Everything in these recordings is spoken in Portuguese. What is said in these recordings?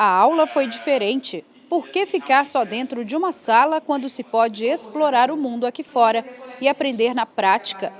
A aula foi diferente. Por que ficar só dentro de uma sala quando se pode explorar o mundo aqui fora e aprender na prática?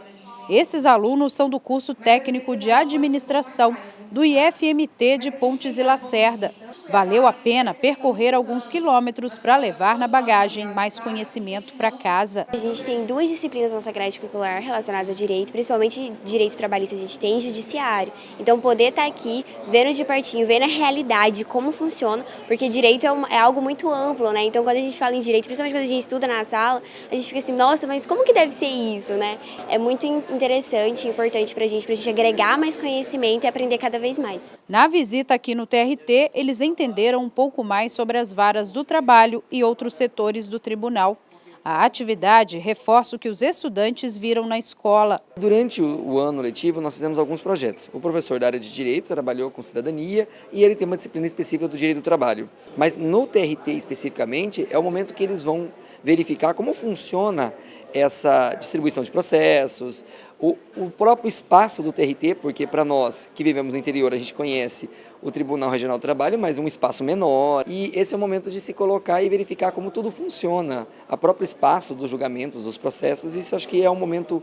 Esses alunos são do curso técnico de administração do IFMT de Pontes e Lacerda. Valeu a pena percorrer alguns quilômetros para levar na bagagem mais conhecimento para casa. A gente tem duas disciplinas na nossa grade curricular relacionadas a direito, principalmente direito trabalhista a gente tem judiciário. Então poder estar tá aqui, vendo de pertinho, vendo a realidade, como funciona, porque direito é, um, é, algo muito amplo, né? Então quando a gente fala em direito, principalmente quando a gente estuda na sala, a gente fica assim, nossa, mas como que deve ser isso, né? É muito interessante e importante para a gente, para a gente agregar mais conhecimento e aprender cada vez mais. Na visita aqui no TRT, eles entenderam um pouco mais sobre as varas do trabalho e outros setores do tribunal. A atividade reforça o que os estudantes viram na escola. Durante o, ano letivo, nós fizemos alguns projetos. O professor da área de Direito trabalhou com cidadania e ele tem uma disciplina específica do Direito do Trabalho. Mas no TRT especificamente, é o momento que eles vão verificar como funciona essa distribuição de processos, o, o próprio espaço do TRT, porque para nós que vivemos no interior, a gente conhece o Tribunal Regional do Trabalho, mas um espaço menor. E esse é o momento de se colocar e verificar como tudo funciona, a próprio espaço dos julgamentos, dos processos, isso acho que é um momento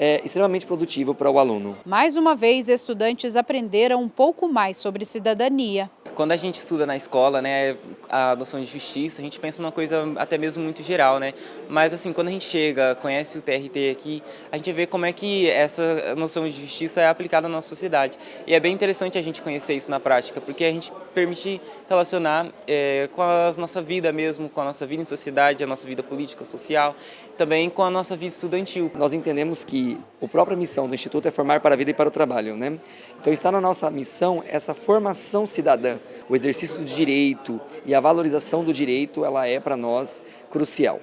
é, extremamente produtivo para o aluno. Mais uma vez, estudantes aprenderam um pouco mais sobre cidadania. Quando a gente estuda na escola, né, a noção de justiça, a gente pensa numa coisa até mesmo muito geral, né? Mas assim, quando a gente chega, conhece o TRT aqui, a gente vê como é que essa noção de justiça é aplicada na nossa sociedade. E é bem interessante a gente conhecer isso na prática, porque a gente permite relacionar é, com a nossa vida mesmo, com a nossa vida em sociedade, a nossa vida política, social, também com a nossa vida estudantil. Nós entendemos que a própria missão do Instituto é formar para a vida e para o trabalho, né? Então está na nossa missão essa formação cidadã, o exercício do direito e a valorização do direito, ela é para nós crucial.